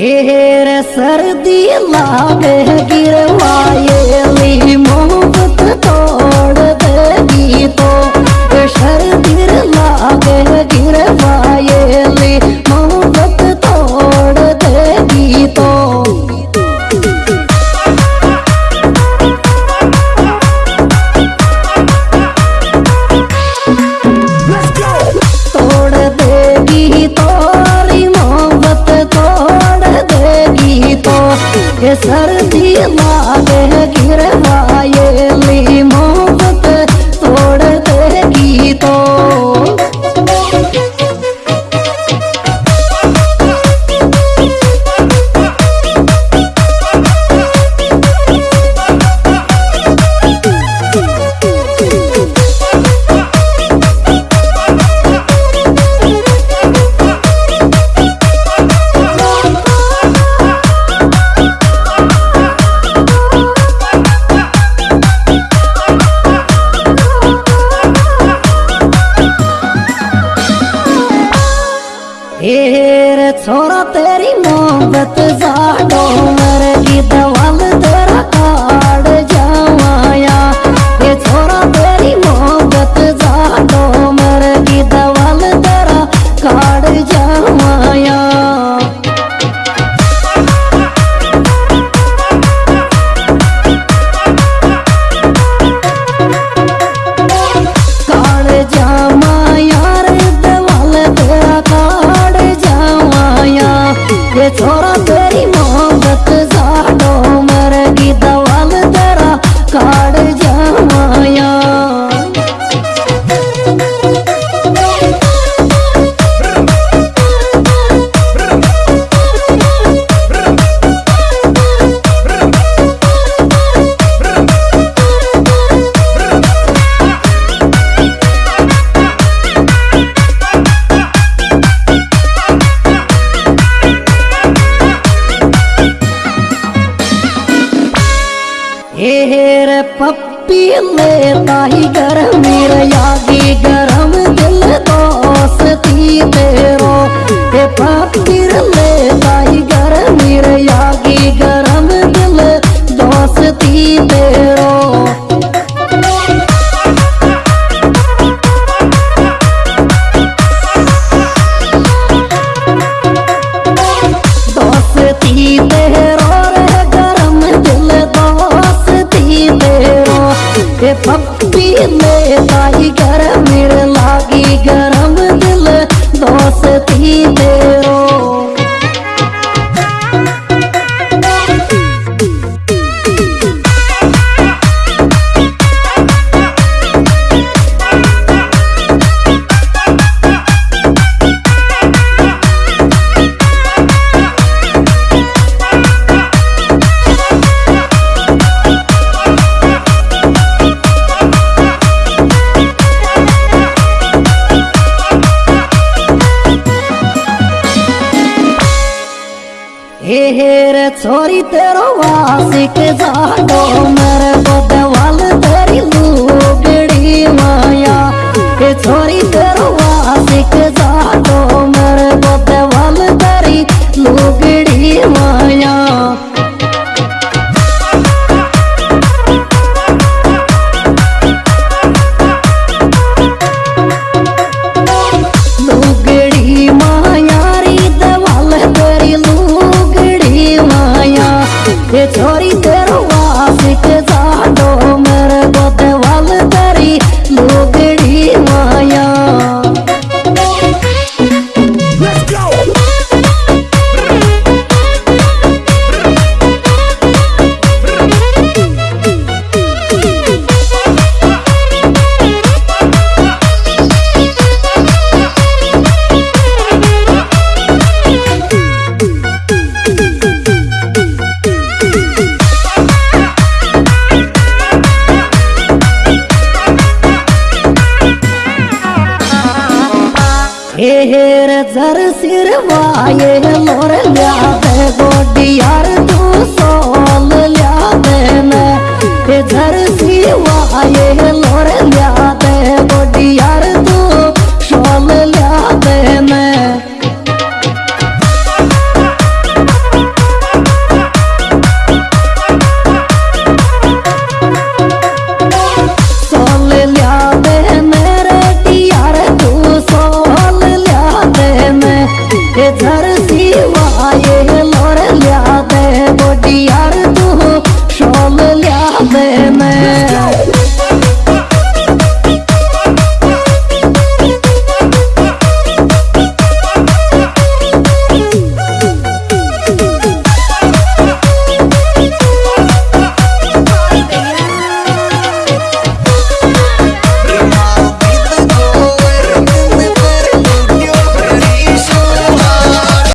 हेर सर्दी लावे गिरवाए ली ये सर्दी लागे गिरवाए। ली मोहब्बत जाडो मर की दवाल तेरा काट जावाया। ये छोरा तेरी मोहब्बत जाडो मर की दवाल तेरा काट हेर पप्पी लेता ही गरम यागी गरम दिल दोस्ती तेरो। ते पप्पी लेता में ताई गरम मेरे लागी गरम दिल दोस्ती तेरो छोरी तेरो वासिक जाडो मर हेर जर सिर वाये मोर लिया दे गोडी यार तू सोल लिया दे मैं जर सी वाये मोर लिया yeter